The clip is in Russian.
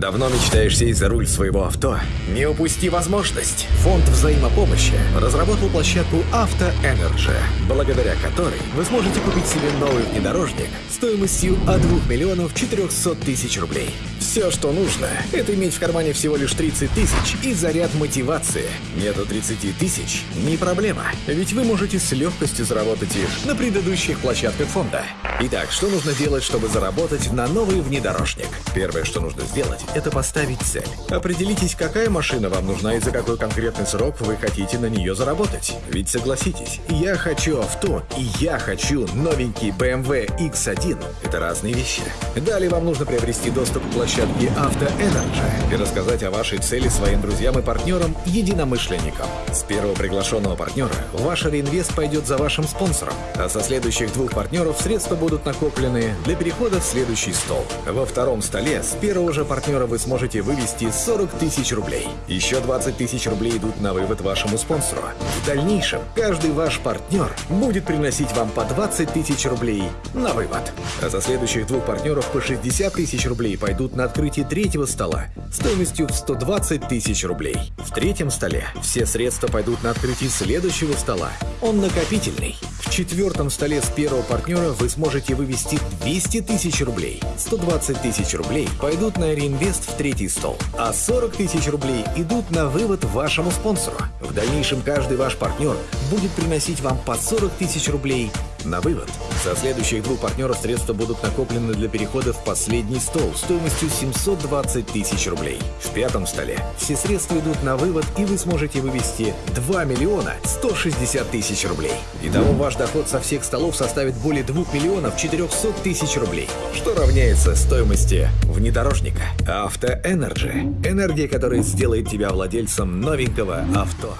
Давно мечтаешь сесть за руль своего авто? Не упусти возможность! Фонд взаимопомощи разработал площадку Energy, благодаря которой вы сможете купить себе новый внедорожник стоимостью от 2 миллионов 400 тысяч рублей. Все, что нужно, это иметь в кармане всего лишь 30 тысяч и заряд мотивации. Нету 30 тысяч? Не проблема, ведь вы можете с легкостью заработать их на предыдущих площадках фонда. Итак, что нужно делать, чтобы заработать на новый внедорожник? Первое, что нужно сделать, это поставить цель. Определитесь, какая машина вам нужна и за какой конкретный срок вы хотите на нее заработать. Ведь согласитесь, я хочу авто и я хочу новенький BMW X1. Это разные вещи. Далее вам нужно приобрести доступ к площадке Авто Energy и рассказать о вашей цели своим друзьям и партнерам, единомышленникам. С первого приглашенного партнера ваш реинвест пойдет за вашим спонсором, а со следующих двух партнеров средства будут накоплены для перехода в следующий стол. Во втором столе с первого же партнера вы сможете вывести 40 тысяч рублей. Еще 20 тысяч рублей идут на вывод вашему спонсору. В дальнейшем каждый ваш партнер будет приносить вам по 20 тысяч рублей на вывод. А за следующих двух партнеров по 60 тысяч рублей пойдут на открытие третьего стола стоимостью в 120 тысяч рублей. В третьем столе все средства пойдут на открытие следующего стола. Он накопительный. В четвертом столе с первого партнера вы сможете вывести 200 тысяч рублей. 120 тысяч рублей пойдут на реинвест в третий стол, а 40 тысяч рублей идут на вывод вашему спонсору. В дальнейшем каждый ваш партнер будет приносить вам по 40 тысяч рублей на вывод. Со следующих двух партнеров средства будут накоплены для перехода в последний стол стоимостью 720 тысяч рублей. В пятом столе все средства идут на вывод, и вы сможете вывести 2 миллиона 160 тысяч рублей. Итого ваш доход со всех столов составит более 2 миллионов 400 тысяч рублей, что равняется стоимости внедорожника. Авто Energy. Энергия, которая сделает тебя владельцем новенького авто.